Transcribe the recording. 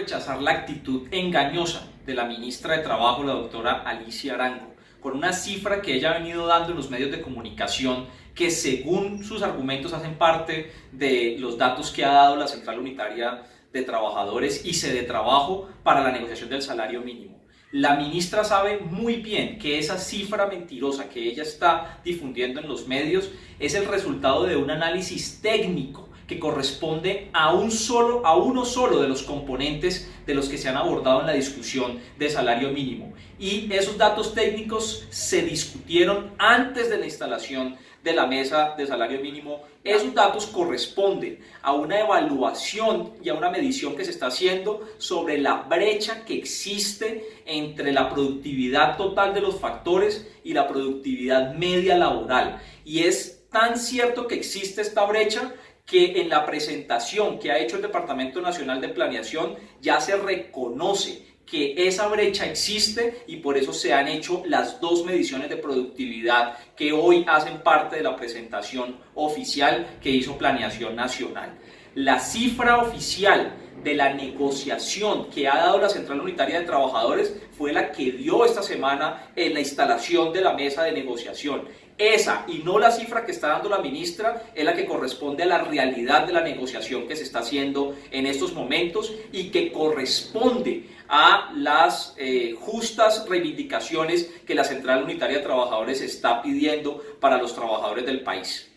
rechazar la actitud engañosa de la ministra de Trabajo, la doctora Alicia Arango, con una cifra que ella ha venido dando en los medios de comunicación que según sus argumentos hacen parte de los datos que ha dado la Central Unitaria de Trabajadores y de Trabajo para la negociación del salario mínimo. La ministra sabe muy bien que esa cifra mentirosa que ella está difundiendo en los medios es el resultado de un análisis técnico que corresponde a, un solo, a uno solo de los componentes de los que se han abordado en la discusión de salario mínimo. Y esos datos técnicos se discutieron antes de la instalación de la mesa de salario mínimo, esos datos corresponden a una evaluación y a una medición que se está haciendo sobre la brecha que existe entre la productividad total de los factores y la productividad media laboral. Y es tan cierto que existe esta brecha que en la presentación que ha hecho el Departamento Nacional de Planeación ya se reconoce que esa brecha existe y por eso se han hecho las dos mediciones de productividad que hoy hacen parte de la presentación oficial que hizo Planeación Nacional. La cifra oficial de la negociación que ha dado la Central Unitaria de Trabajadores fue la que dio esta semana en la instalación de la mesa de negociación. Esa y no la cifra que está dando la ministra es la que corresponde a la realidad de la negociación que se está haciendo en estos momentos y que corresponde a las eh, justas reivindicaciones que la Central Unitaria de Trabajadores está pidiendo para los trabajadores del país.